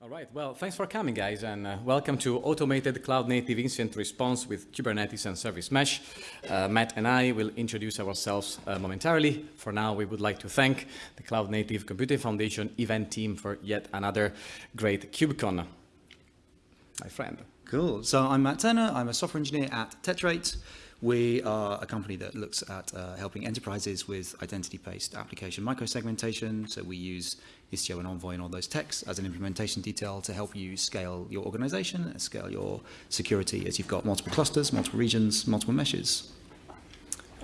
All right, well, thanks for coming, guys, and uh, welcome to Automated Cloud Native Incident Response with Kubernetes and Service Mesh. Uh, Matt and I will introduce ourselves uh, momentarily. For now, we would like to thank the Cloud Native Computing Foundation event team for yet another great KubeCon. My friend. Cool. So I'm Matt Turner. I'm a software engineer at Tetrate. We are a company that looks at uh, helping enterprises with identity-based application microsegmentation. So we use Istio and Envoy and all those techs as an implementation detail to help you scale your organization and scale your security as you've got multiple clusters, multiple regions, multiple meshes.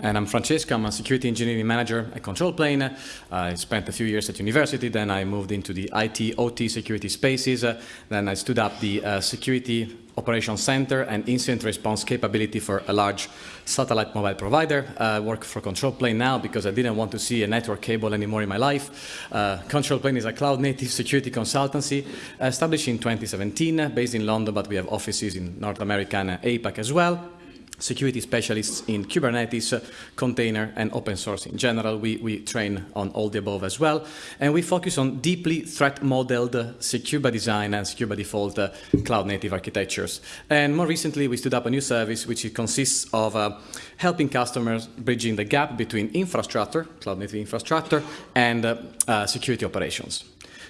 And I'm Francesco, I'm a security engineering manager at Control Plane. I spent a few years at university, then I moved into the IT, OT security spaces. Then I stood up the uh, security operations center and incident response capability for a large satellite mobile provider. I work for Control Plane now because I didn't want to see a network cable anymore in my life. Uh, Control Plane is a cloud native security consultancy established in 2017, based in London, but we have offices in North America and APAC as well security specialists in Kubernetes, uh, container, and open source in general. We, we train on all the above as well. And we focus on deeply threat modeled, uh, secure by design and secure by default uh, cloud native architectures. And more recently, we stood up a new service which consists of uh, helping customers bridging the gap between infrastructure, cloud native infrastructure, and uh, security operations.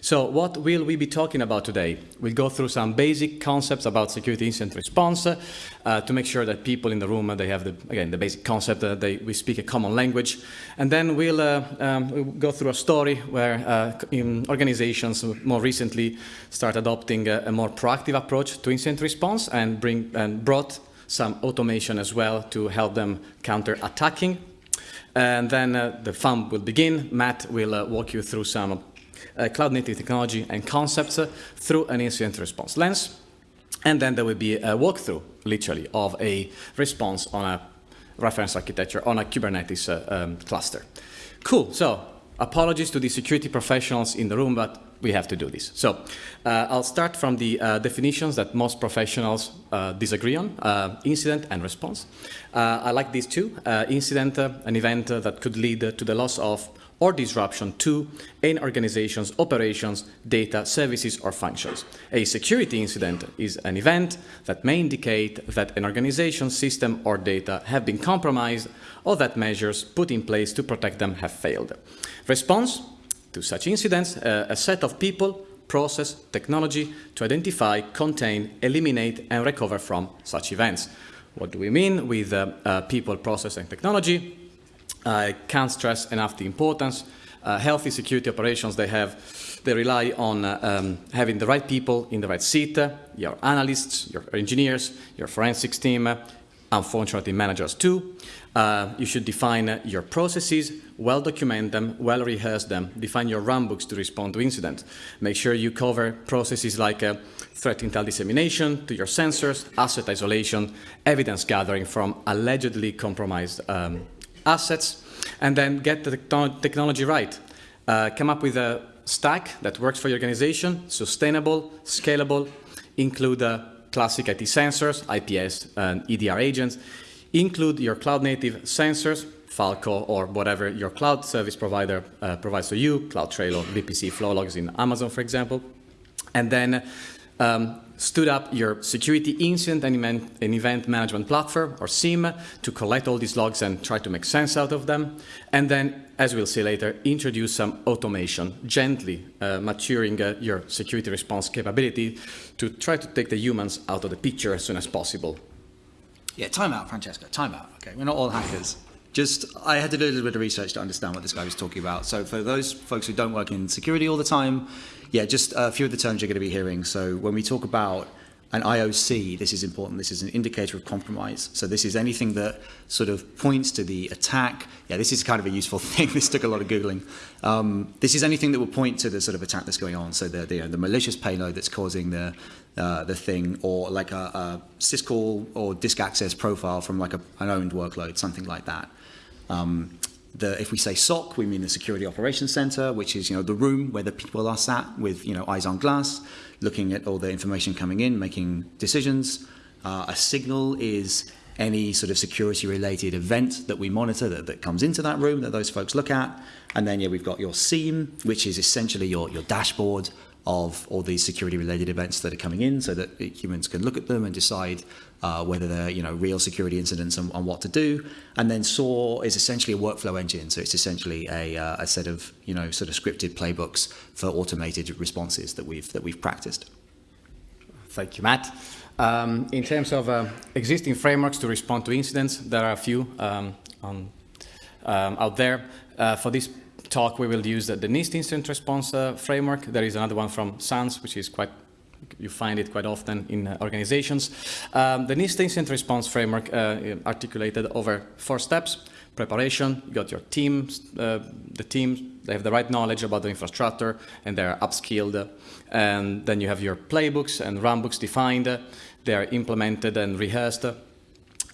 So what will we be talking about today? We'll go through some basic concepts about security incident response uh, to make sure that people in the room, uh, they have, the, again, the basic concept, that they, we speak a common language. And then we'll, uh, um, we'll go through a story where uh, organizations more recently start adopting a, a, more proactive approach to incident response and, bring, and brought some automation as well to help them counter attacking. And then uh, the fun will begin. Matt will uh, walk you through some uh, cloud native technology and concepts uh, through an incident response lens. And then there will be a walkthrough, literally, of a response on a reference architecture on a Kubernetes uh, um, cluster. Cool. So apologies to the security professionals in the room, but we have to do this. So uh, I'll start from the uh, definitions that most professionals uh, disagree on, incident and response. I like these two. incident, an event that could lead to the loss of or disruption to an organization's operations, data, services, or functions. A security incident is an event that may indicate that an organization's system or data have been compromised or that measures put in place to protect them have failed. Response to such incidents, uh, a set of people, process, technology to identify, contain, eliminate, and recover from such events. What do we mean with uh, uh, people, process, and technology? I can't stress enough the importance. Uh, healthy security operations, they have, they rely on uh, um, having the right people in the right seat, uh, your analysts, your engineers, your forensics team, uh, unfortunately managers too. Uh, you should define uh, your processes, well document them, well rehearse them, define your runbooks to respond to incidents. Make sure you cover processes like threat intel dissemination to your sensors, asset isolation, evidence gathering from allegedly compromised um, assets, and then get the technology right. Uh, come up with a stack that works for your organization, sustainable, scalable, include uh, classic IT sensors, IPS and EDR agents, include your cloud native sensors, Falco or whatever your cloud service provider uh, provides to you, CloudTrail or VPC Flowlogs in Amazon, for example. And then um, stood up your security incident and event, management platform, or SIEM, to collect all these logs and try to make sense out of them. And then, as we'll see later, introduce some automation, gently uh, maturing uh, your security response capability to try to take the humans out of the picture as soon as possible. Yeah, time out, Francesco, time out. Okay, we're not all hackers. Just, I had to do a little bit of research to understand what this guy was talking about. So for those folks who don't work in security all the time, yeah, just a few of the terms you're going to be hearing. So when we talk about an IOC, this is important. This is an indicator of compromise. So this is anything that sort of points to the attack. Yeah, this is kind of a useful thing. this took a lot of Googling. Um, this is anything that will point to the sort of attack that's going on. So the, the, the malicious payload that's causing the, uh, the thing, or like a, a syscall or disk access profile from like a, an owned workload, something like that. Um, the, if we say SOC, we mean the Security Operations Center, which is you know the room where the people are sat with you know eyes on glass, looking at all the information coming in, making decisions. Uh, a signal is any sort of security related event that we monitor that, that comes into that room that those folks look at. And then yeah, we've got your SIEM, which is essentially your, your dashboard of all these security-related events that are coming in, so that humans can look at them and decide uh, whether they're you know real security incidents and, and, what to do. And then SOAR is essentially a workflow engine, so it's essentially a, uh, a set of you know sort of scripted playbooks for automated responses that we've that we've practiced. Thank you, Matt. Um, in terms of uh, existing frameworks to respond to incidents, there are a few um, on, um, out there. Uh, for this talk, we will use the, the NIST incident response uh, framework. There is another one from SANS, which is quite you find it quite often in uh, organizations. Um, the NIST incident response framework uh, articulated over four steps. Preparation, you got your teams, uh, the team, they have the right knowledge about the infrastructure and they're upskilled. And then you have your playbooks and runbooks defined. They are implemented and rehearsed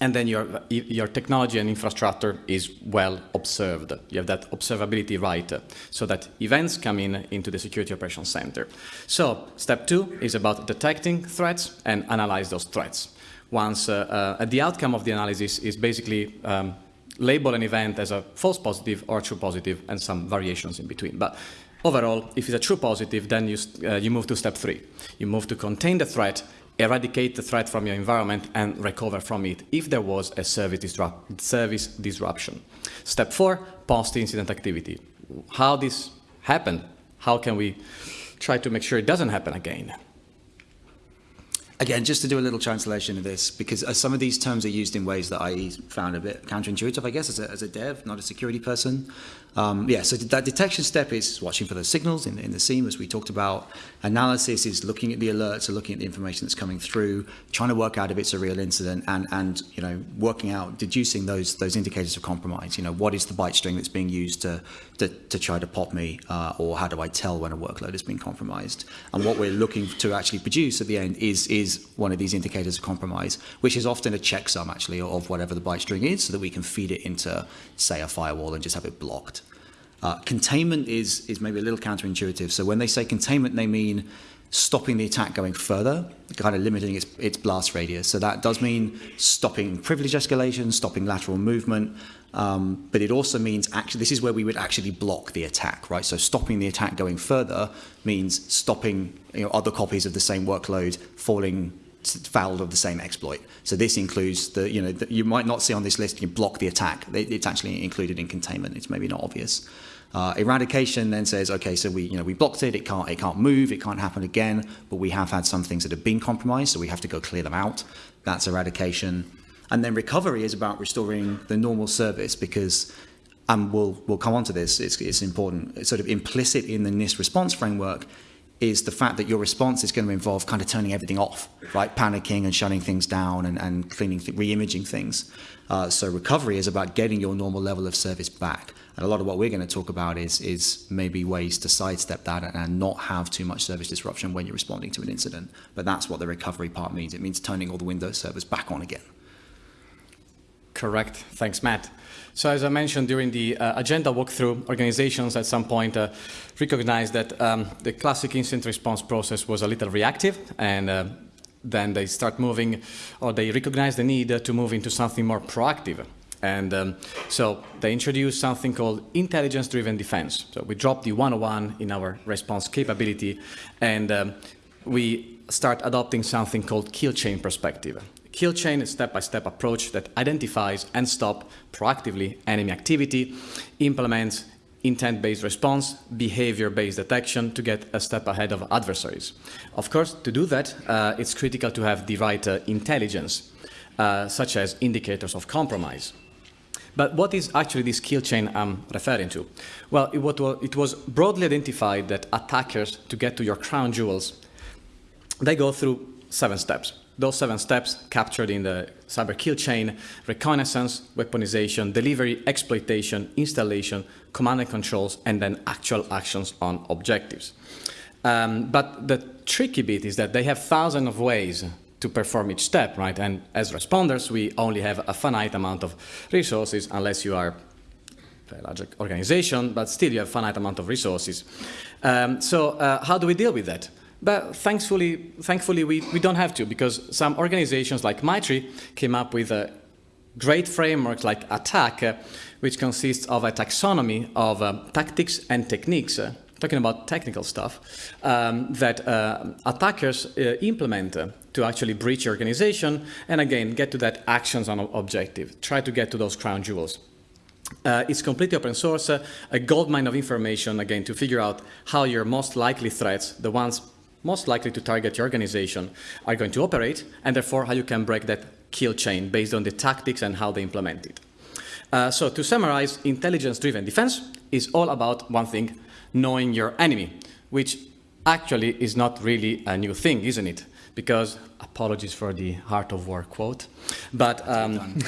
and then your, your technology and infrastructure is well observed. You have that observability right, so that events come in into the Security Operations Center. So step two is about detecting threats and analyze those threats. Once uh, uh, the outcome of the analysis is basically um, label an event as a false positive or true positive and some variations in between. But overall, if it's a true positive, then you, uh, you move to step three. You move to contain the threat eradicate the threat from your environment and recover from it if there was a service, service disruption. Step four, post-incident activity. How this happened? How can we try to make sure it doesn't happen again? Again, just to do a little translation of this, because uh, some of these terms are used in ways that I found a bit counterintuitive, I guess, as a, as a dev, not a security person. Um, yeah, so that detection step is watching for those signals in, in the SIEM, as we talked about. Analysis is looking at the alerts, or looking at the information that's coming through, trying to work out if it's a real incident, and, and you know, working out, deducing those those indicators of compromise. You know, what is the byte string that's being used to to, to try to pop me, uh, or how do I tell when a workload has been compromised? And what we're looking to actually produce at the end is is one of these indicators of compromise, which is often a checksum actually of whatever the byte string is, so that we can feed it into, say, a firewall and just have it blocked. Uh, containment is, is maybe a little counterintuitive. So when they say containment, they mean stopping the attack going further, kind of limiting its, its blast radius. So that does mean stopping privilege escalation, stopping lateral movement, um, but it also means actually this is where we would actually block the attack, right? So stopping the attack going further means stopping you know, other copies of the same workload falling foul of the same exploit. So this includes the, you know, the, you might not see on this list, you block the attack. It's actually included in containment. It's maybe not obvious. Uh, eradication then says, okay, so we, you know, we blocked it, it can't, it can't move, it can't happen again, but we have had some things that have been compromised, so we have to go clear them out. That's eradication. And then recovery is about restoring the normal service because, and we'll, we'll come on to this, it's, it's important, it's sort of implicit in the NIST response framework is the fact that your response is going to involve kind of turning everything off, right? Panicking and shutting things down and, and cleaning, th re-imaging things. Uh, so recovery is about getting your normal level of service back. And a lot of what we're going to talk about is, is maybe ways to sidestep that and, and not have too much service disruption when you're responding to an incident. But that's what the recovery part means. It means turning all the Windows servers back on again. Correct. Thanks, Matt. So as I mentioned during the uh, agenda walkthrough, organizations at some point uh, recognized that um, the classic incident response process was a little reactive and uh, then they start moving or they recognize the need to move into something more proactive. And um, so they introduced something called intelligence-driven defense. So we dropped the 101 in our response capability and um, we start adopting something called kill chain perspective. Kill chain is a step-by-step approach that identifies and stops proactively enemy activity, implements intent-based response, behavior-based detection to get a step ahead of adversaries. Of course, to do that, uh, it's critical to have the right uh, intelligence, uh, such as indicators of compromise. But what is actually this kill chain I'm referring to? Well, it, it was broadly identified that attackers, to get to your crown jewels, they go through seven steps those seven steps captured in the cyber kill chain, reconnaissance, weaponization, delivery, exploitation, installation, command and controls, and then actual actions on objectives. Um, but the tricky bit is that they have thousands of ways to perform each step, right? And as responders, we only have a finite amount of resources unless you are a large organization, but still you have a finite amount of resources. Um, so uh, how do we deal with that? But thankfully, thankfully we, we don't have to because some organizations like MITRE came up with a great framework like ATT&CK, uh, which consists of a taxonomy of uh, tactics and techniques uh, talking about technical stuff, um, that uh, attackers uh, implement uh, to actually breach your organization and again get to that actions on objective, try to get to those crown jewels. Uh, it's completely open source, uh, a goldmine of information, again, to figure out how your most likely threats, the ones most likely to target your organization, are going to operate, and therefore how you can break that kill chain based on the tactics and how they implement it. Uh, so to summarize, intelligence-driven defense is all about one thing, knowing your enemy, which actually is not really a new thing, isn't it? Because, apologies for the Art of War quote, but um,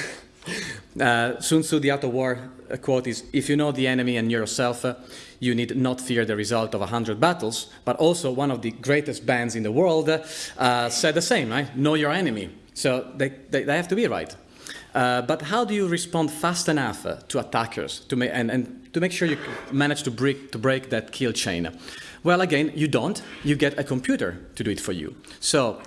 uh, Sun Tzu, the Art of War uh, quote is, if you know the enemy and yourself, uh, you need not fear the result of a hundred battles, but also one of the greatest bands in the world uh, said the same, right? Know your enemy. So they, they, they have to be right. Uh, but how do you respond fast enough uh, to attackers to and, and to make sure you manage to break, to break that kill chain? Well, again, you don't. You get a computer to do it for you. So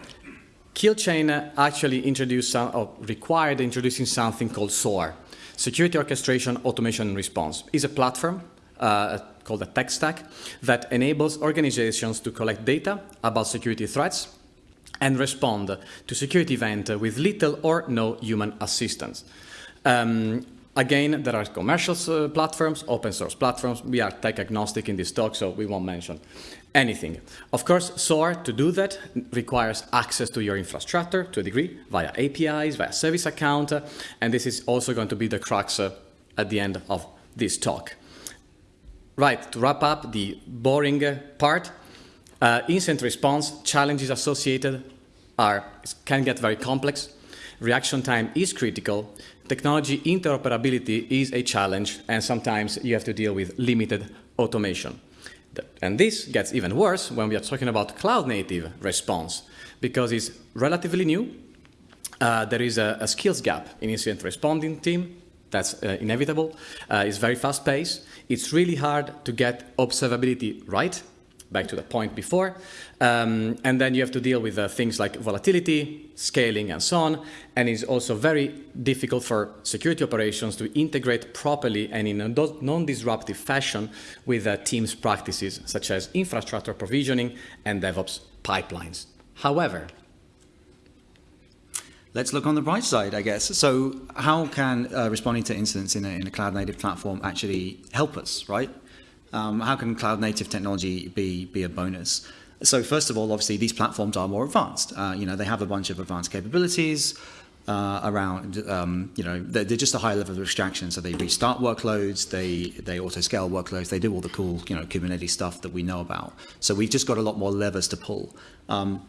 kill chain actually introduced some, or required introducing something called SOAR, Security Orchestration, Automation Response. It's a platform uh, called a tech stack that enables organizations to collect data about security threats and respond to security event with little or no human assistance. Um, again, there are commercial uh, platforms, open source platforms. We are tech agnostic in this talk, so we won't mention anything. Of course, SOAR, to do that, requires access to your infrastructure to a degree, via APIs, via service account, and this is also going to be the crux uh, at the end of this talk. Right, to wrap up the boring part, uh, incident response challenges associated are, can get very complex. Reaction time is critical. Technology interoperability is a challenge, and sometimes you have to deal with limited automation. And this gets even worse when we are talking about cloud-native response, because it's relatively new. Uh, there is a, a, skills gap in incident responding team. That's uh, inevitable. Uh, it's very fast-paced. It's really hard to get observability right back to the point before. Um, and then you have to deal with uh, things like volatility, scaling, and so on. And it's also very difficult for security operations to integrate properly and in a non-disruptive fashion with uh, Teams practices, such as infrastructure provisioning and DevOps pipelines. However, Let's look on the bright side, I guess. So how can uh, responding to incidents in a, in a cloud-native platform actually help us, right? Um, how can cloud native technology be, be a bonus? So first of all, obviously, these platforms are more advanced. Uh, you know, they have a bunch of advanced capabilities uh, around, um, you know, they're, they're, just a high level of abstraction. So they restart workloads, they, they auto-scale workloads, they do all the cool, you know, Kubernetes stuff that we know about. So we've just got a lot more levers to pull. Um,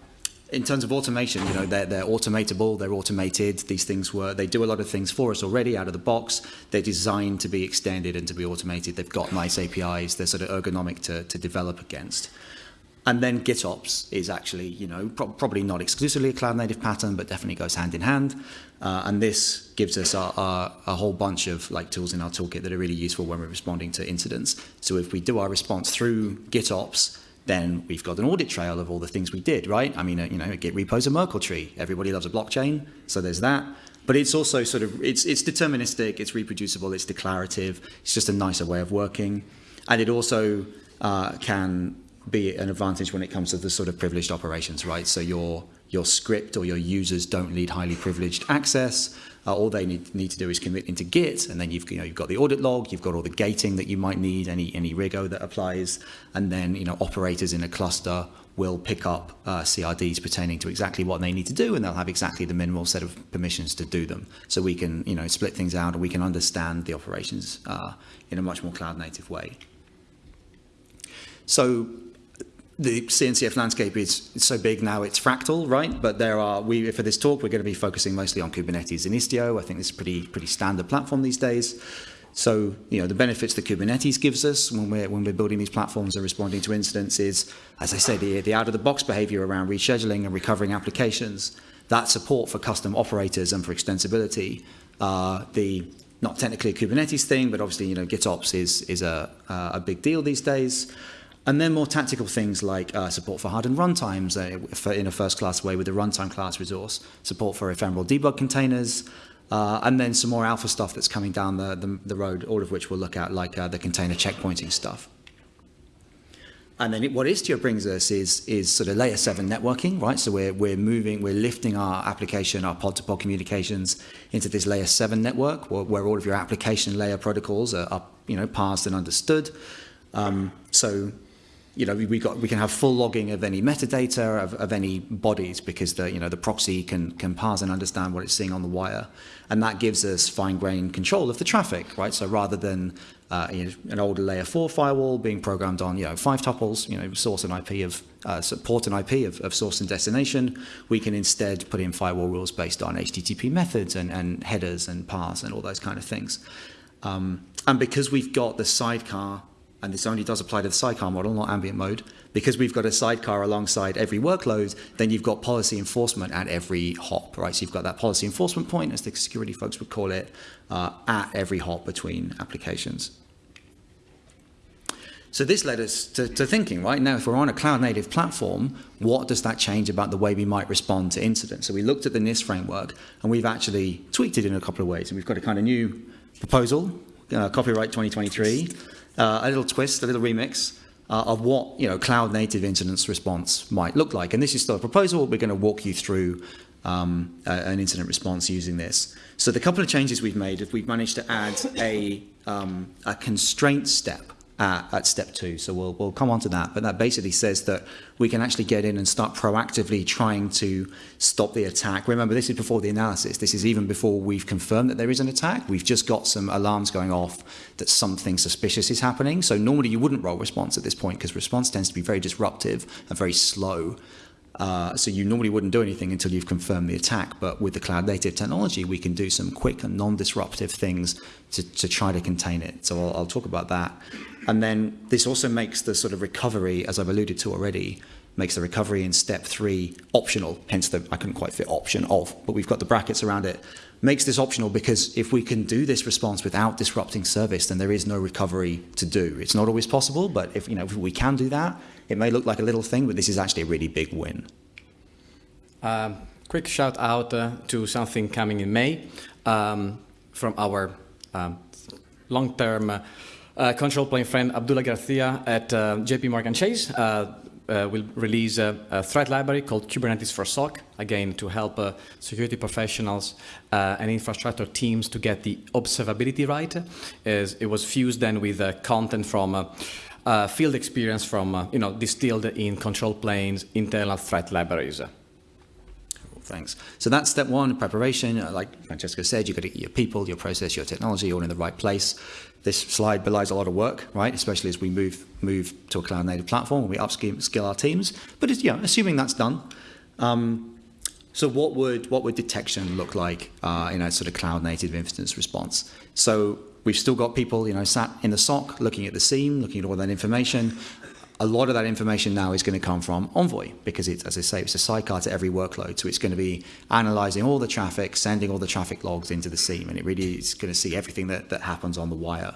in terms of automation, you know, they're, they're automatable, they're automated. These things were, they do a lot of things for us already out of the box. They're designed to be extended and to be automated. They've got nice APIs. They're sort of ergonomic to, to develop against. And then GitOps is actually, you know, pro probably not exclusively a cloud native pattern, but definitely goes hand in hand. Uh, and this gives us a, a, a, whole bunch of like tools in our toolkit that are really useful when we're responding to incidents. So if we do our response through GitOps, then we've got an audit trail of all the things we did, right? I mean, uh, you know, a Git repo's a Merkle tree. Everybody loves a blockchain, so there's that. But it's also sort of, it's, it's deterministic, it's reproducible, it's declarative. It's just a nicer way of working. And it also uh, can be an advantage when it comes to the sort of privileged operations, right? So your, your script or your users don't need highly privileged access. Uh, all they need, need to do is commit into Git, and then you've, you know, you've got the audit log, you've got all the gating that you might need, any, any Rego that applies, and then you know, operators in a cluster will pick up uh, CRDs pertaining to exactly what they need to do, and they'll have exactly the minimal set of permissions to do them. So we can you know, split things out, and we can understand the operations uh, in a much more cloud-native way. So the CNCF landscape is so big now it's fractal, right? But there are, we for this talk, we're going to be focusing mostly on Kubernetes and Istio. I think this is pretty pretty standard platform these days. So, you know, the benefits that Kubernetes gives us when we're, when we're building these platforms and responding to incidents is, as I say, the, the out-of-the-box behavior around rescheduling and recovering applications, that support for custom operators and for extensibility, uh, the not technically a Kubernetes thing, but obviously, you know, GitOps is, is a, a big deal these days. And then more tactical things like uh, support for hardened runtimes uh, in a first-class way with the runtime class resource, support for ephemeral debug containers, uh, and then some more alpha stuff that's coming down the, the, the road, all of which we'll look at, like uh, the container checkpointing stuff. and then it, what Istio brings us is, is sort of layer seven networking, right? So we're, we're moving, we're lifting our application, our pod-to-pod communications into this layer seven network where, where all of your application layer protocols are, are you know, parsed and understood. Um, so you know, we, got, we can have full logging of any metadata of, of any bodies because the, you know, the proxy can, can parse and understand what it's seeing on the wire. And that gives us fine-grained control of the traffic, right? So rather than uh, you know, an older layer four firewall being programmed on, you know, five tuples, you know, source and IP of, uh, support and IP of, of source and destination, we can instead put in firewall rules based on HTTP methods and, and headers and paths and all those kind of things. Um, and because we've got the sidecar and this only does apply to the sidecar model, not ambient mode, because we've got a sidecar alongside every workload, then you've got policy enforcement at every hop, right? So you've got that policy enforcement point, as the security folks would call it, uh, at every hop between applications. So this led us to, to, thinking, right? Now, if we're on a cloud-native platform, what does that change about the way we might respond to incidents? So we looked at the NIST framework, and we've actually tweaked it in a couple of ways. And we've got a kind of new proposal, uh, copyright 2023, uh, a little twist, a little remix uh, of what you know cloud native incident response might look like. And this is still a proposal. We're going to walk you through um, a, an incident response using this. So the couple of changes we've made we've managed to add a, um, a constraint step at, at step two. So we'll, we'll come on to that. But that basically says that we can actually get in and start proactively trying to stop the attack. Remember, this is before the analysis. This is even before we've confirmed that there is an attack. We've just got some alarms going off that something suspicious is happening. So normally you wouldn't roll response at this point because response tends to be very disruptive and very slow. Uh, so you normally wouldn't do anything until you've confirmed the attack. But with the cloud native technology, we can do some quick and non-disruptive things to, to try to contain it. So I'll, I'll talk about that. And then this also makes the sort of recovery, as I've alluded to already, makes the recovery in step three optional, hence the, I couldn't quite fit option of, but we've got the brackets around it. Makes this optional because if we can do this response without disrupting service, then there is no recovery to do. It's not always possible, but if, you know, if we can do that, it may look like a little thing, but this is actually a really big win. Um, quick shout out uh, to something coming in May um, from our um, long-term uh, control plane friend Abdullah Garcia at uh, JP Morgan Chase. Uh, uh, will release a, a, threat library called Kubernetes for SOC, again, to help uh, security professionals uh, and infrastructure teams to get the observability right. As it was fused then with content from field experience from, you know, distilled in control planes, internal threat libraries. Thanks. So that's step one, preparation. Uh, like Francesco said, you've got to get your people, your process, your technology all in the right place. This slide belies a lot of work, right? Especially as we move move to a cloud native platform we upskill our teams. But it's, yeah, assuming that's done. Um, so what would what would detection look like uh, in a sort of cloud native instance response? So we've still got people, you know, sat in the SOC looking at the SIEM, looking at all that information a lot of that information now is going to come from Envoy because it's, as I say, it's a sidecar to every workload. So it's going to be analyzing all the traffic, sending all the traffic logs into the SIEM, and it really is going to see everything that, that happens on the wire.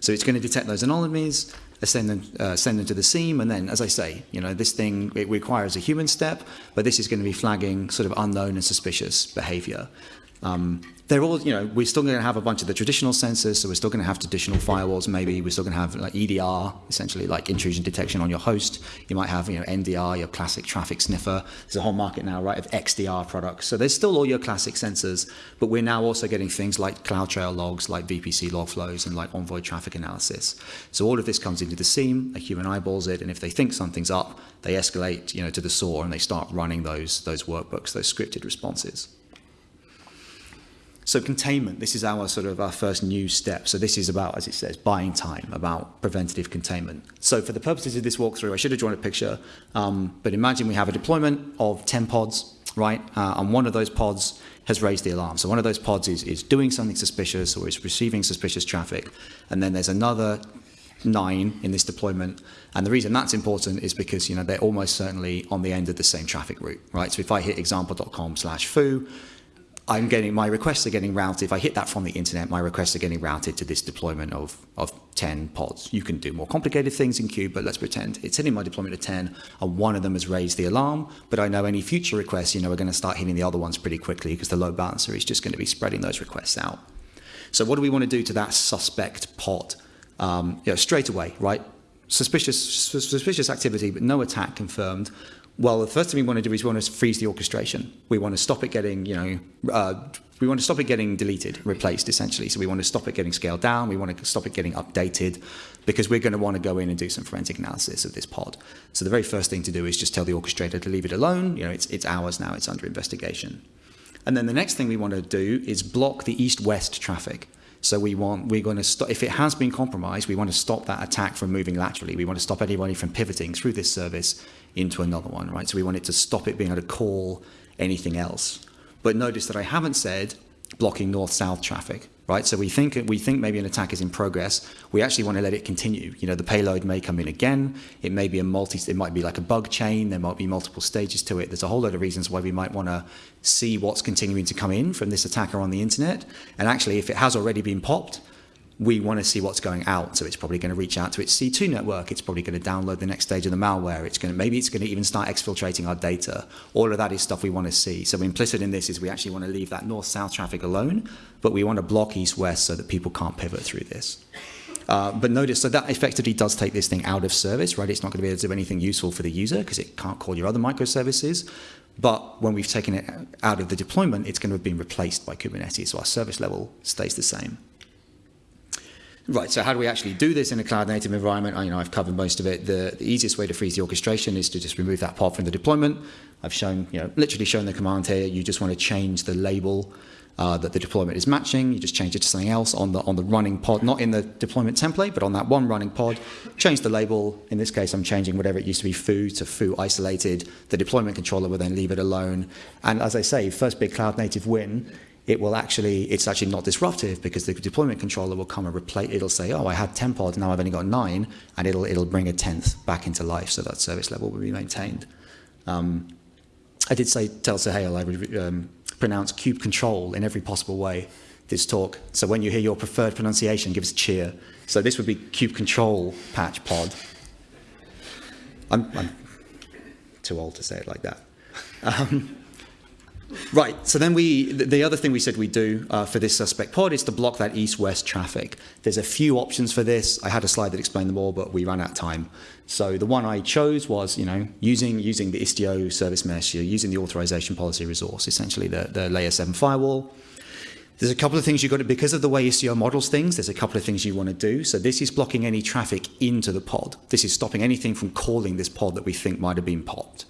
So it's going to detect those anomalies, send them, uh, send them to the SIEM, and then, as I say, you know, this thing, it requires a human step, but this is going to be flagging sort of unknown and suspicious behavior. Um, they're all, you know, we're still going to have a bunch of the traditional sensors, so we're still going to have traditional firewalls, maybe. We're still going to have like EDR, essentially like intrusion detection on your host. You might have, you know, NDR, your classic traffic sniffer. There's a whole market now, right, of XDR products. So there's still all your classic sensors, but we're now also getting things like CloudTrail logs, like VPC log flows, and like Envoy traffic analysis. So all of this comes into the SIEM, a human eyeballs it, and if they think something's up, they escalate, you know, to the SOAR and they start running those, those workbooks, those scripted responses. So containment, this is our sort of our first new step. So this is about, as it says, buying time, about preventative containment. So for the purposes of this walkthrough, I should have drawn a picture, um, but imagine we have a deployment of 10 pods, right? Uh, and one of those pods has raised the alarm. So one of those pods is, is doing something suspicious or is receiving suspicious traffic. And then there's another nine in this deployment. And the reason that's important is because, you know, they're almost certainly on the end of the same traffic route, right? So if I hit example.com slash foo, I'm getting my requests are getting routed. If I hit that from the internet, my requests are getting routed to this deployment of, of 10 pods. You can do more complicated things in Kube, but let's pretend it's hitting my deployment of 10 and one of them has raised the alarm. But I know any future requests, you know, are going to start hitting the other ones pretty quickly because the load balancer is just going to be spreading those requests out. So what do we want to do to that suspect pod? Um, you know, straight away, right? suspicious, suspicious activity, but no attack confirmed. Well, the first thing we want to do is we want to freeze the orchestration. We want to stop it getting, you know, uh, we want to stop it getting deleted, replaced essentially. So we want to stop it getting scaled down. We want to stop it getting updated because we're going to want to go in and do some forensic analysis of this pod. So the very first thing to do is just tell the orchestrator to leave it alone. You know, it's, it's ours now. It's under investigation. And then the next thing we want to do is block the east-west traffic. So we want, we're going to stop, if it has been compromised, we want to stop that attack from moving laterally. We want to stop anybody from pivoting through this service into another one, right? So we want it to stop it being able to call anything else. But notice that I haven't said blocking north-south traffic, right? So we think we think maybe an attack is in progress. We actually want to let it continue. You know, the payload may come in again. It may be a multi. It might be like a bug chain. There might be multiple stages to it. There's a whole lot of reasons why we might want to see what's continuing to come in from this attacker on the internet. And actually, if it has already been popped, we want to see what's going out. So it's probably going to reach out to its C2 network. It's probably going to download the next stage of the malware. It's going to, maybe it's going to even start exfiltrating our data. All of that is stuff we want to see. So implicit in this is we actually want to leave that north-south traffic alone, but we want to block east-west so that people can't pivot through this. Uh, but notice, so that effectively does take this thing out of service, right? It's not going to be able to do anything useful for the user because it can't call your other microservices. But when we've taken it out of the deployment, it's going to have been replaced by Kubernetes. So our service level stays the same. Right, so how do we actually do this in a cloud native environment? I, you know, I've covered most of it. The, the, easiest way to freeze the orchestration is to just remove that pod from the deployment. I've shown, you know, literally shown the command here. You just want to change the label uh, that the deployment is matching. You just change it to something else on the, on the running pod, not in the deployment template, but on that one running pod. Change the label. In this case, I'm changing whatever it used to be foo to foo isolated. The deployment controller will then leave it alone. And as I say, first big cloud native win it will actually, it's actually not disruptive because the deployment controller will come and replace, it'll say, oh, I had 10 pods, now I've only got nine, and it'll, it'll bring a 10th back into life so that service level will be maintained. Um, I did say, tell Suhail I would um, pronounce kube control in every possible way this talk. So when you hear your preferred pronunciation, give us a cheer. So this would be kube control patch pod. I'm, I'm too old to say it like that. Um, Right. So then we, the other thing we said we'd do uh, for this suspect pod is to block that east-west traffic. There's a few options for this. I had a slide that explained them all, but we ran out of time. So the one I chose was, you know, using using the Istio service mesh, you're using the authorization policy resource, essentially the, the layer seven firewall. There's a couple of things you've got to, because of the way Istio models things, there's a couple of things you want to do. So this is blocking any traffic into the pod. This is stopping anything from calling this pod that we think might have been popped.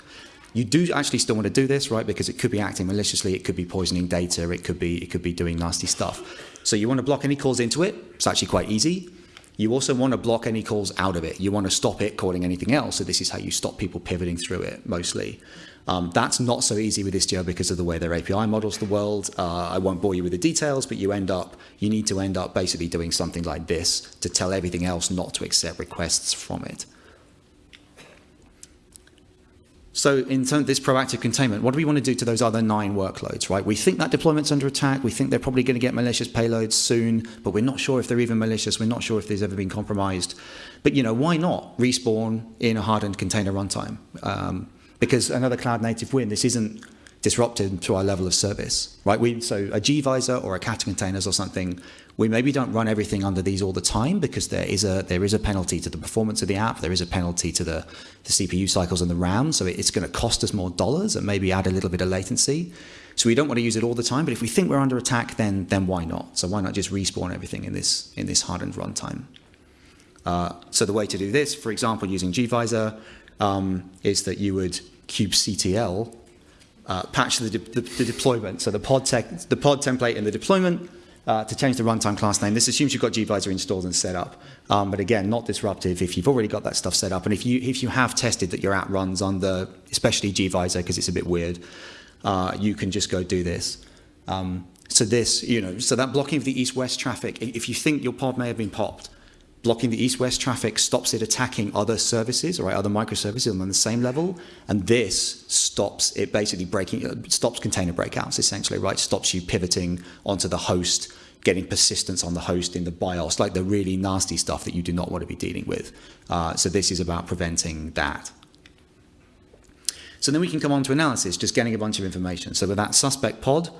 You do actually still want to do this, right? Because it could be acting maliciously, it could be poisoning data, it could be it could be doing nasty stuff. So you want to block any calls into it. It's actually quite easy. You also want to block any calls out of it. You want to stop it calling anything else. So this is how you stop people pivoting through it mostly. Um, that's not so easy with Istio because of the way their API models the world. Uh, I won't bore you with the details, but you end up, you need to end up basically doing something like this to tell everything else not to accept requests from it. So in terms of this proactive containment, what do we want to do to those other nine workloads, right? We think that deployment's under attack. We think they're probably going to get malicious payloads soon, but we're not sure if they're even malicious. We're not sure if there's ever been compromised. But, you know, why not respawn in a hardened container runtime? Um, because another cloud native win, this isn't disrupted to our level of service, right? We, so a gvisor or a Kata containers or something, we maybe don't run everything under these all the time because there is a there is a penalty to the performance of the app. There is a penalty to the, the CPU cycles and the RAM. So it's going to cost us more dollars and maybe add a little bit of latency. So we don't want to use it all the time. But if we think we're under attack, then then why not? So why not just respawn everything in this in this hardened runtime? Uh, so the way to do this, for example, using gvisor, um, is that you would kubectl uh, patch the, de the, the, deployment. So the pod, the pod template and the deployment uh, to change the runtime class name. This assumes you've got gvisor installed and set up. Um, but again, not disruptive if you've already got that stuff set up. And if you, if you have tested that your app runs under, especially gvisor, because it's a bit weird, uh, you can just go do this. Um, so this, you know, so that blocking of the east-west traffic, if you think your pod may have been popped, blocking the east-west traffic stops it attacking other services, right, other microservices on the same level, and this stops it basically breaking, uh, stops container breakouts essentially, right, stops you pivoting onto the host, getting persistence on the host in the BIOS, like the really nasty stuff that you do not want to be dealing with. Uh, so this is about preventing that. So then we can come on to analysis, just getting a bunch of information. So with that suspect pod,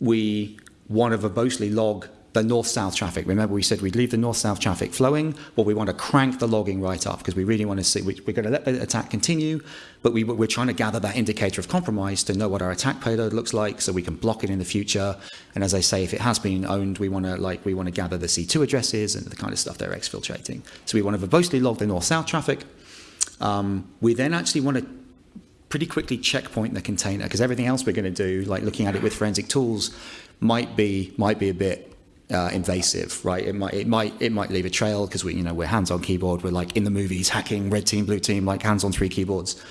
we want to verbosely log the north-south traffic. Remember, we said we'd leave the north-south traffic flowing. but we want to crank the logging right up because we really want to see. We, we're going to let the attack continue, but we, we're trying to gather that indicator of compromise to know what our attack payload looks like, so we can block it in the future. And as I say, if it has been owned, we want to like we want to gather the C2 addresses and the kind of stuff they're exfiltrating. So we want to verbosely log the north-south traffic. Um, we then actually want to pretty quickly checkpoint the container because everything else we're going to do, like looking at it with forensic tools, might be might be a bit uh, invasive, right? It might it might it might leave a trail because we you know we're hands on keyboard, we're like in the movies hacking red team, blue team, like hands on three keyboards.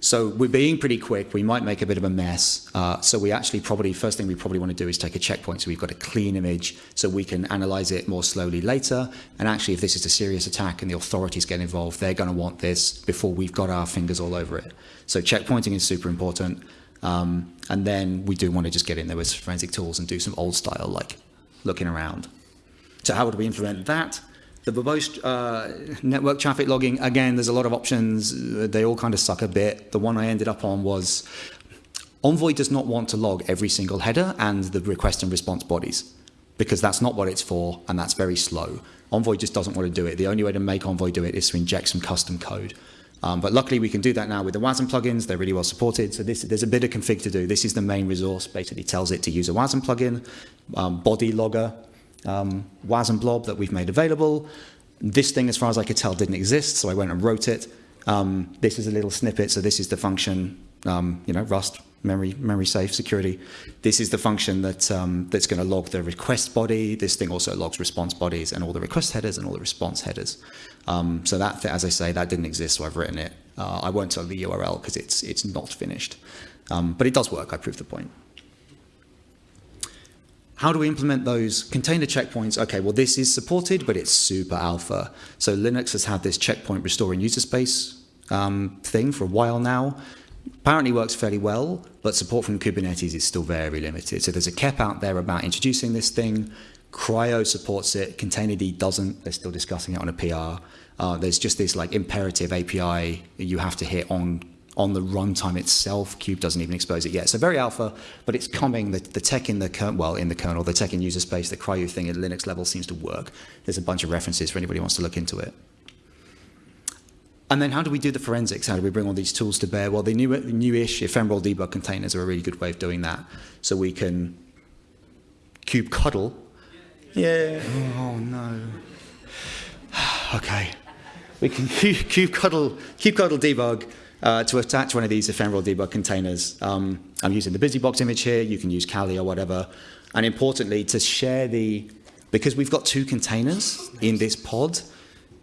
So we're being pretty quick. We might make a bit of a mess. Uh, so we actually probably first thing we probably want to do is take a checkpoint. So we've got a clean image, so we can analyze it more slowly later. And actually, if this is a serious attack and the authorities get involved, they're going to want this before we've got our fingers all over it. So checkpointing is super important. Um, and then we do want to just get in there with forensic tools and do some old style like looking around. So how would we implement that? The verbose uh, network traffic logging, again, there's a lot of options. They all kind of suck a bit. The one I ended up on was Envoy does not want to log every single header and the request and response bodies because that's not what it's for and that's very slow. Envoy just doesn't want to do it. The only way to make Envoy do it is to inject some custom code. Um, but luckily we can do that now with the WASM plugins. They're really well supported. So this, there's a bit of config to do. This is the main resource. Basically tells it to use a WASM plugin, um, body logger, um, WASM blob that we've made available. This thing, as far as I could tell, didn't exist, so I went and wrote it. Um, this is a little snippet, so this is the function, um, you know, Rust, memory, memory safe, security. This is the function that, um, that's going to log the request body. This thing also logs response bodies and all the request headers and all the response headers. Um, so that, as I say, that didn't exist, so I've written it. Uh, I won't tell the URL because it's, it's not finished. Um, but it does work, I proved the point. How do we implement those container checkpoints? Okay, well, this is supported, but it's super alpha. So Linux has had this checkpoint restoring user space um, thing for a while now. Apparently works fairly well, but support from Kubernetes is still very limited. So there's a KEP out there about introducing this thing. CRI-O supports it. Containerd doesn't. They're still discussing it on a PR. Uh, there's just this like imperative API you have to hit on on the runtime itself. Kube doesn't even expose it yet. So very alpha, but it's coming. The, the tech in the kernel, well, in the kernel, the tech in user space, the CRI-O thing at Linux level seems to work. There's a bunch of references for anybody who wants to look into it. And then how do we do the forensics? How do we bring all these tools to bear? Well, the new, newish ephemeral debug containers are a really good way of doing that. So we can cube cuddle. Yeah. Oh, no. okay. We can cube cuddle, cube cuddle debug uh, to attach one of these ephemeral debug containers. Um, I'm using the BusyBox image here. You can use Kali or whatever. And importantly, to share the, because we've got two containers in this pod,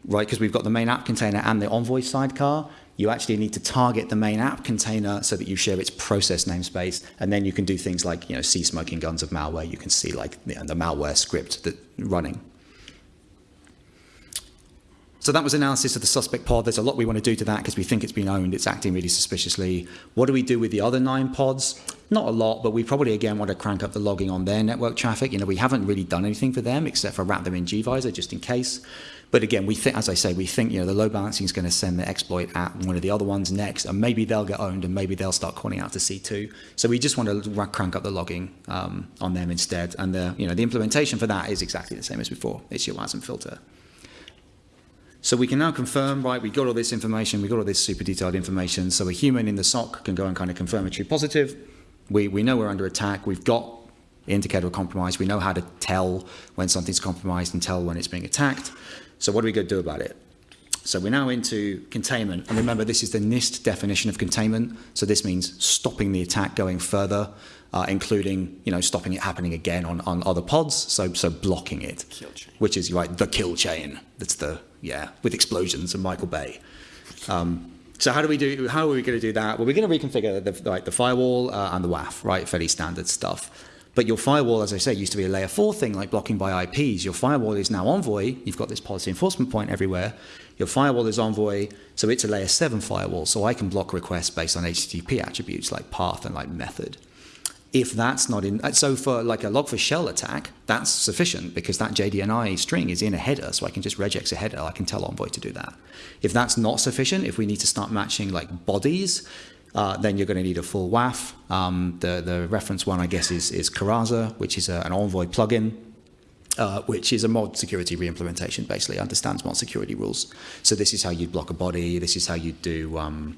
right, because we've got the main app container and the Envoy sidecar, you actually need to target the main app container so that you share its process namespace, and then you can do things like, you know, see smoking guns of malware. You can see like you know, the malware script that running. So that was analysis of the suspect pod. There's a lot we want to do to that because we think it's been owned. It's acting really suspiciously. What do we do with the other nine pods? Not a lot, but we probably again want to crank up the logging on their network traffic. You know, we haven't really done anything for them except for wrap them in gvisor just in case. But again, we think, as I say, we think you know the load balancing is going to send the exploit at one of the other ones next, and maybe they'll get owned, and maybe they'll start calling out to C2. So we just want to crank up the logging um, on them instead, and the you know the implementation for that is exactly the same as before. It's your WASM filter. So we can now confirm, right, we got all this information, we got all this super detailed information, so a human in the SOC can go and kind of confirm a true positive. We, we know we're under attack, we've got indicator of compromise, we know how to tell when something's compromised and tell when it's being attacked. So what are we going to do about it? So we're now into containment. And remember, this is the NIST definition of containment. So this means stopping the attack going further, uh, including you know, stopping it happening again on, on other pods, so, so blocking it, which is right, the kill chain. That's the, yeah, with explosions and Michael Bay. Um, so how do we do? How are we going to do that? Well, we're going to reconfigure the, like the firewall uh, and the WAF, right? Fairly standard stuff. But your firewall, as I say, used to be a layer four thing, like blocking by IPs. Your firewall is now Envoy. You've got this policy enforcement point everywhere. Your firewall is Envoy, so it's a layer seven firewall. So I can block requests based on HTTP attributes like path and like method if that's not in, so for like a log4shell attack, that's sufficient because that JNDI string is in a header, so I can just regex a header. I can tell Envoy to do that. If that's not sufficient, if we need to start matching like bodies, uh, then you're going to need a full WAF. Um, the, the reference one, I guess, is, is Coraza, which is a, an Envoy plugin. uh, which is a mod security reimplementation, basically understands mod security rules. So this is how you block a body. This is how you do um,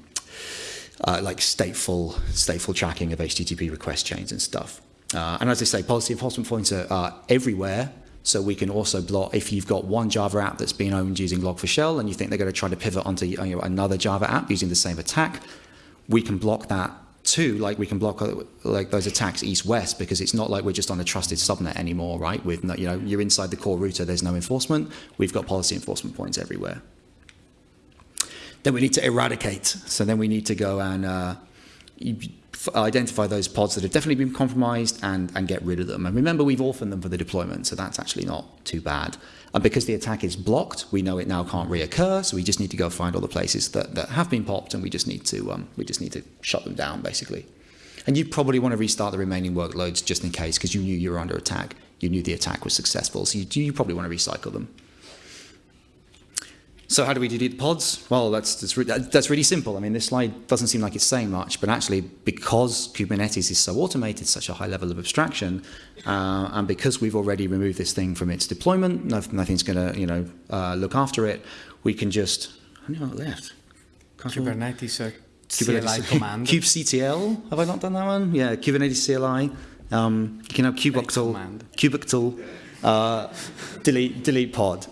uh, like stateful stateful tracking of HTTP request chains and stuff. Uh, and as I say, policy enforcement points are uh, everywhere. So we can also block if you've got one Java app that's being owned using Log4Shell and you think they're going to try to pivot onto you know, another Java app using the same attack, we can block that too. Like we can block like those attacks east-west because it's not like we're just on a trusted subnet anymore, right? With no, you know you're inside the core router, there's no enforcement. We've got policy enforcement points everywhere. Then we need to eradicate. So then we need to go and uh, identify those pods that have definitely been compromised and, and get rid of them. And remember, we've orphaned them for the deployment, so that's actually not too bad. And because the attack is blocked, we know it now can't reoccur, so we just need to go find all the places that, that have been popped, and we just need to um, we just need to shut them down, basically. And you probably want to restart the remaining workloads just in case, because you knew you were under attack. You knew the attack was successful, so you, you probably want to recycle them. So how do we delete the pods? Well, that's, that's, re that's, really simple. I mean, this slide doesn't seem like it's saying much, but actually because Kubernetes is so automated, such a high level of abstraction, uh, and because we've already removed this thing from its deployment, nothing's going to you know, uh, look after it, we can just, I know what left. Kubernetes uh, Kubernetes CLI command. kubectl, have I not done that one? Yeah, Kubernetes CLI. Um, you can have kubectl, kubectl uh, delete, delete pod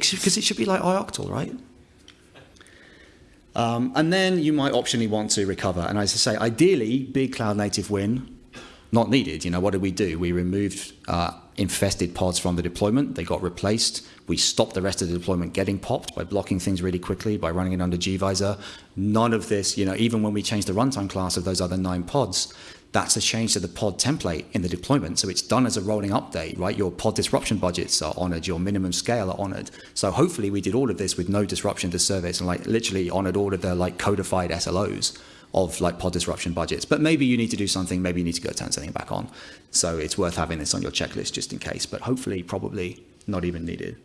because it should be like ioctl, right? Um, and then you might optionally want to recover. And as I say, ideally, big cloud native win, not needed. You know, what did we do? We removed uh, infested pods from the deployment. They got replaced. We stopped the rest of the deployment getting popped by blocking things really quickly, by running it under gvisor. None of this, you know, even when we changed the runtime class of those other nine pods, that's a change to the pod template in the deployment. So it's done as a rolling update, right? Your pod disruption budgets are honored, your minimum scale are honored. So hopefully we did all of this with no disruption to service and like literally honored all of the like codified SLOs of like pod disruption budgets. But maybe you need to do something, maybe you need to go turn something back on. So it's worth having this on your checklist just in case, but hopefully probably not even needed.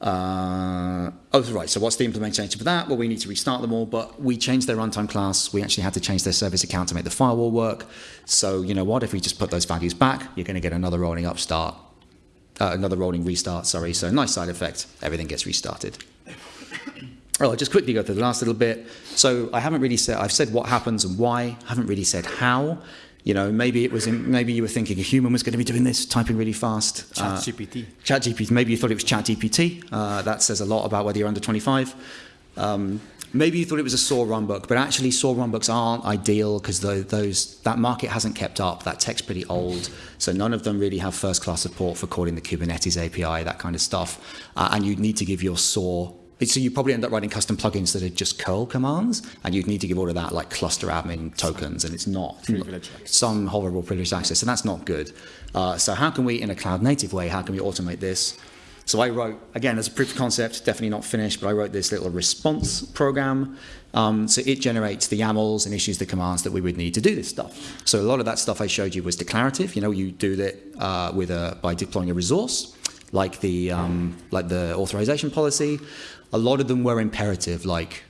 Uh, oh, right. So what's the implementation for that? Well, we need to restart them all, but we changed their runtime class. We actually had to change their service account to make the firewall work. So you know what? If we just put those values back, you're going to get another rolling upstart, uh, another rolling restart. Sorry. So nice side effect. Everything gets restarted. Oh, I'll just quickly go through the last little bit. So I haven't really said, I've said what happens and why, I haven't really said how. You know, maybe it was in, maybe you were thinking a human was going to be doing this, typing really fast. Chat uh, GPT. Maybe you thought it was Chat GPT. Uh, that says a lot about whether you're under 25. Um, maybe you thought it was a SOAR runbook, but actually SOAR runbooks aren't ideal because those that market hasn't kept up. That tech's pretty old, so none of them really have first-class support for calling the Kubernetes API, that kind of stuff. Uh, and you need to give your SOAR so you probably end up writing custom plugins that are just curl commands, and you'd need to give all of that like cluster admin tokens, and it's not some horrible privileged access, and that's not good. Uh, so how can we, in a cloud native way, how can we automate this? So I wrote, again, as a proof of concept, definitely not finished, but I wrote this little response program. Um, so it generates the YAMLs and issues the commands that we would need to do this stuff. So a lot of that stuff I showed you was declarative. You know, you do that uh, with a, by deploying a resource, like the, um, like the authorization policy. A lot of them were imperative, like,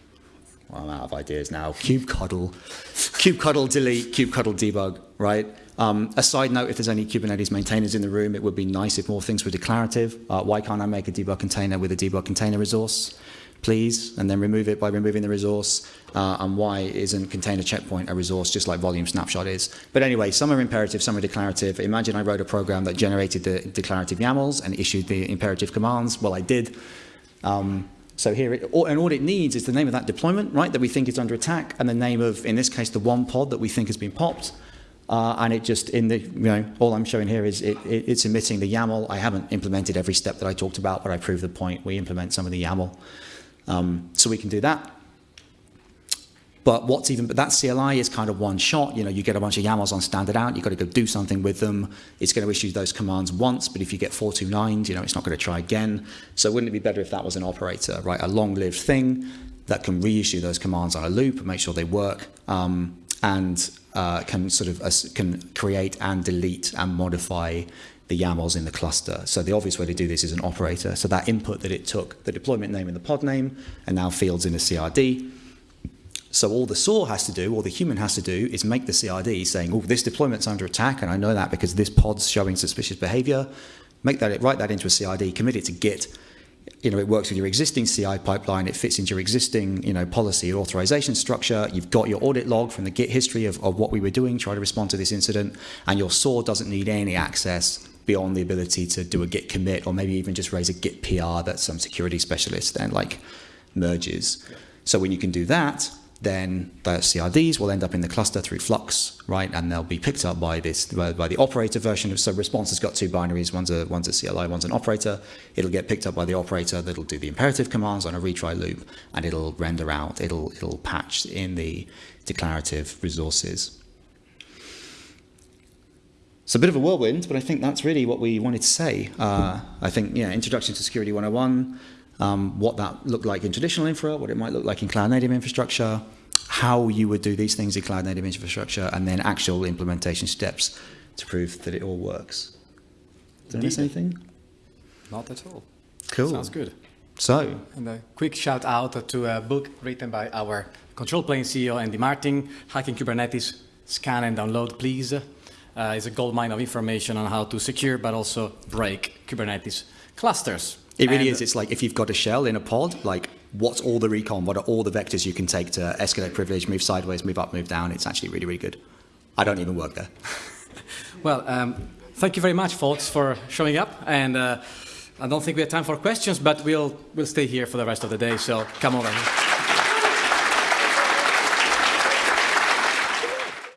well, I'm out of ideas now. kubectl, kubectl delete, kubectl debug, right? Um, a side note, if there's any Kubernetes maintainers in the room, it would be nice if more things were declarative. Uh, why can't I make a debug container with a debug container resource, please? And then remove it by removing the resource. Uh, and why isn't container checkpoint a resource just like volume snapshot is? But anyway, some are imperative, some are declarative. Imagine I wrote a program that generated the declarative YAMLs and issued the imperative commands. Well, I did. Um, so here, it, and all it needs is the name of that deployment, right, that we think is under attack, and the name of, in this case, the one pod that we think has been popped. Uh, and it just, in the, you know, all I'm showing here is it, it, it's emitting the YAML. I haven't implemented every step that I talked about, but I proved the point. We implement some of the YAML. Um, so we can do that. But what's even, but that CLI is kind of one shot. You know, you get a bunch of YAMLs on standard out, you've got to go do something with them. It's going to issue those commands once, but if you get 429s, you know, it's not going to try again. So wouldn't it be better if that was an operator, right? A long-lived thing that can reissue those commands on a loop and make sure they work um, and uh, can sort of uh, can create and delete and modify the YAMLs in the cluster. So the obvious way to do this is an operator. So that input that it took, the deployment name and the pod name, and now fields in a CRD, So all the SOAR has to do, or the human has to do, is make the CRD saying, oh, this deployment's under attack, and I know that because this pod's showing suspicious behavior. Make that, write that into a CRD, commit it to Git. You know, it works with your existing CI pipeline. It fits into your existing, you know, policy or authorization structure. You've got your audit log from the Git history of, of what we were doing, try to respond to this incident, and your SOAR doesn't need any access beyond the ability to do a Git commit or maybe even just raise a Git PR that some security specialist then like merges. So when you can do that, then the CRDs will end up in the cluster through Flux, right? And they'll be picked up by this by, the operator version so response has got two binaries, one's a one's a CLI, one's an operator. It'll get picked up by the operator that'll do the imperative commands on a retry loop and it'll render out, it'll it'll patch in the declarative resources. It's a bit of a whirlwind, but I think that's really what we wanted to say. Uh, I think, yeah, Introduction to Security 101, um, what that looked like in traditional infra, what it might look like in cloud native infrastructure, how you would do these things in cloud native infrastructure, and then actual implementation steps to prove that it all works. Did I miss anything? Not at all. Cool. Sounds good. So, And a quick shout out to a book written by our control plane CEO Andy Martin, Hacking Kubernetes. Scan and download, please. Uh, it's a gold mine of information on how to secure but also break Kubernetes clusters. It really And- is. It's like if you've got a shell in a pod, like what's all the recon? What are all the vectors you can take to escalate privilege, move sideways, move up, move down? It's actually really, really good. I don't even work there. Well, um, thank you very much, folks, for showing up. And uh, I don't think we have time for questions, but we'll we'll stay here for the rest of the day. So come over.